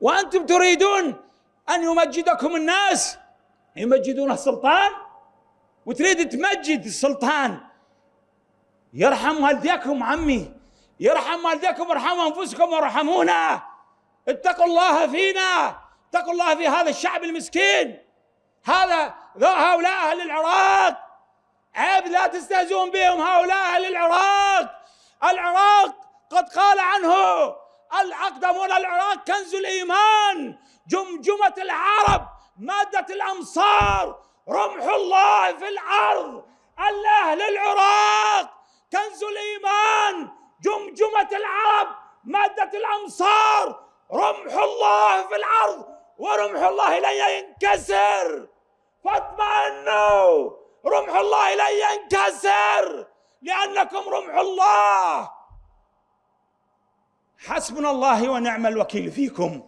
وأنتم تريدون أن يمجدكم الناس. يمجدون السلطان؟ وتريد تمجد السلطان. يرحم والديكم عمي. يرحم والديكم ارحموا أنفسكم وارحمونا. اتقوا الله فينا. اتقوا الله في هذا الشعب المسكين. هذا هؤلاء أهل العراق. عيب لا تستهزئون بهم هؤلاء أهل العراق. العراق قد قال عنه الأقدمون العراق كنز الإيمان جمجمة العرب مادة الأمصار رمح الله في الأرض الأهل العراق كنز الإيمان جمجمة العرب مادة الأمصار رمح الله في الأرض ورمح الله لن ينكسر. فاطمئنوا رمح الله لن ينكسر لأنكم رمح الله. حسبنا الله ونعم الوكيل فيكم.